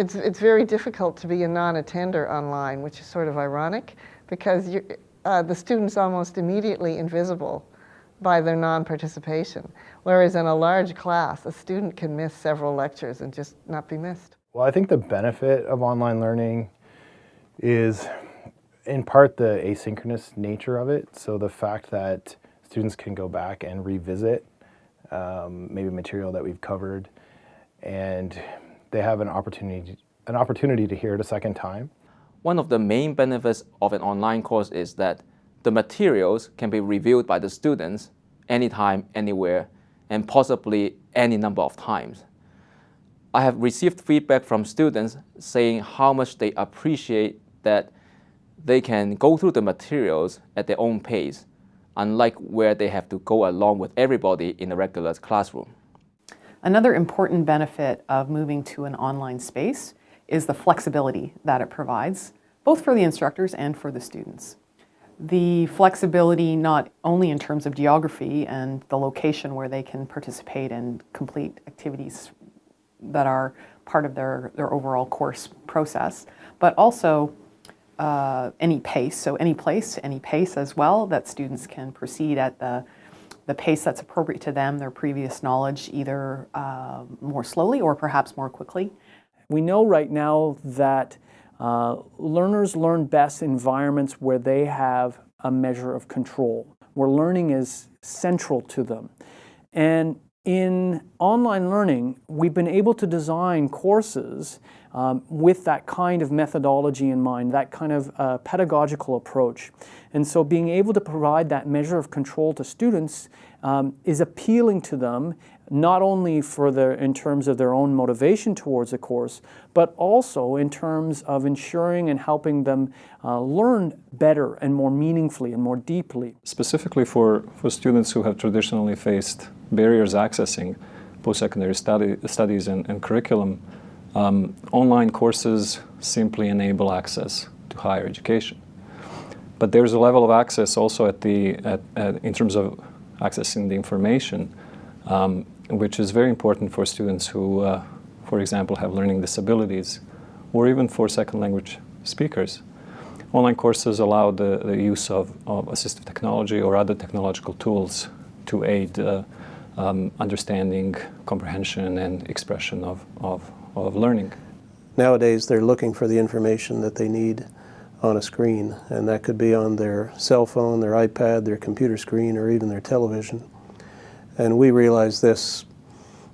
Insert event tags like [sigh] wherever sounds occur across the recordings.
it's, it's very difficult to be a non-attender online, which is sort of ironic because uh, the student's almost immediately invisible by their non-participation. Whereas in a large class, a student can miss several lectures and just not be missed. Well, I think the benefit of online learning is in part the asynchronous nature of it. So the fact that students can go back and revisit um, maybe material that we've covered and they have an opportunity, an opportunity to hear it a second time. One of the main benefits of an online course is that the materials can be reviewed by the students anytime, anywhere, and possibly any number of times. I have received feedback from students saying how much they appreciate that they can go through the materials at their own pace, unlike where they have to go along with everybody in a regular classroom. Another important benefit of moving to an online space is the flexibility that it provides, both for the instructors and for the students. The flexibility not only in terms of geography and the location where they can participate and complete activities that are part of their, their overall course process, but also uh, any pace, so any place, any pace as well, that students can proceed at the the pace that's appropriate to them, their previous knowledge, either uh, more slowly or perhaps more quickly. We know right now that uh, learners learn best in environments where they have a measure of control, where learning is central to them. And in online learning, we've been able to design courses um, with that kind of methodology in mind, that kind of uh, pedagogical approach. And so being able to provide that measure of control to students um, is appealing to them, not only for their, in terms of their own motivation towards the course, but also in terms of ensuring and helping them uh, learn better and more meaningfully and more deeply. Specifically for, for students who have traditionally faced barriers accessing post-secondary study, studies and, and curriculum, um, online courses simply enable access to higher education. But there's a level of access also at the, at, at, in terms of accessing the information, um, which is very important for students who, uh, for example, have learning disabilities, or even for second language speakers. Online courses allow the, the use of, of assistive technology or other technological tools to aid uh, um, understanding, comprehension, and expression of, of, of learning. Nowadays, they're looking for the information that they need on a screen, and that could be on their cell phone, their iPad, their computer screen, or even their television. And we realized this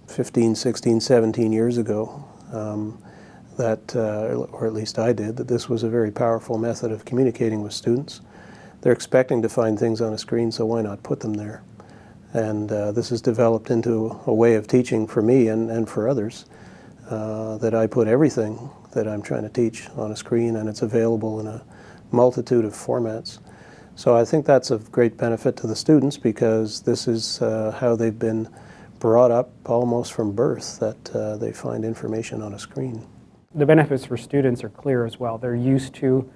15, 16, 17 years ago, um, that, uh, or at least I did, that this was a very powerful method of communicating with students. They're expecting to find things on a screen, so why not put them there? And uh, this has developed into a way of teaching for me and, and for others uh, that I put everything that I'm trying to teach on a screen and it's available in a multitude of formats. So I think that's of great benefit to the students because this is uh, how they've been brought up almost from birth, that uh, they find information on a screen. The benefits for students are clear as well. They're used to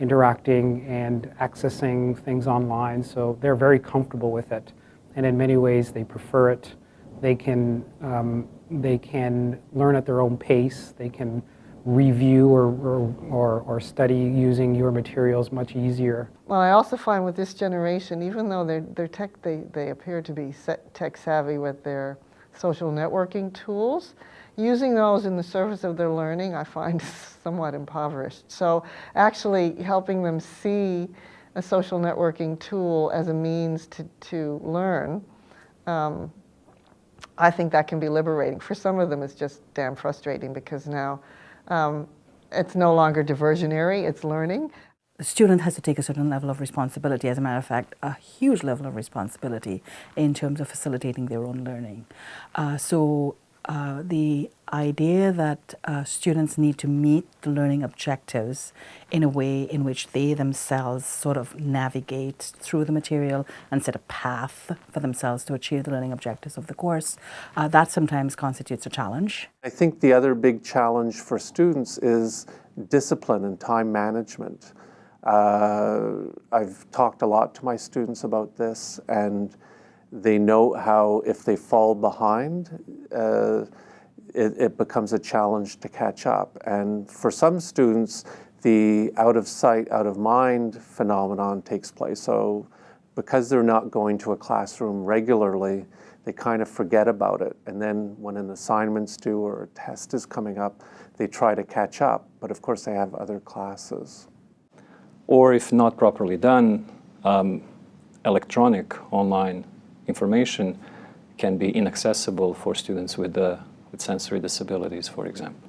interacting and accessing things online, so they're very comfortable with it. And in many ways, they prefer it. They can um, they can learn at their own pace. They can review or, or, or, study using your materials much easier. Well, I also find with this generation, even though they're, they're tech, they, they appear to be tech savvy with their social networking tools, using those in the service of their learning I find [laughs] somewhat impoverished. So actually helping them see a social networking tool as a means to, to learn um, I think that can be liberating. For some of them, it's just damn frustrating because now um, it's no longer diversionary, it's learning. The student has to take a certain level of responsibility, as a matter of fact, a huge level of responsibility in terms of facilitating their own learning. Uh, so uh, the idea that uh, students need to meet the learning objectives in a way in which they themselves sort of navigate through the material and set a path for themselves to achieve the learning objectives of the course, uh, that sometimes constitutes a challenge. I think the other big challenge for students is discipline and time management. Uh, I've talked a lot to my students about this and they know how if they fall behind, uh, it, it becomes a challenge to catch up. And for some students, the out of sight, out of mind phenomenon takes place. So because they're not going to a classroom regularly, they kind of forget about it. And then when an assignment's due or a test is coming up, they try to catch up. But of course, they have other classes. Or if not properly done, um, electronic online information can be inaccessible for students with, uh, with sensory disabilities, for example.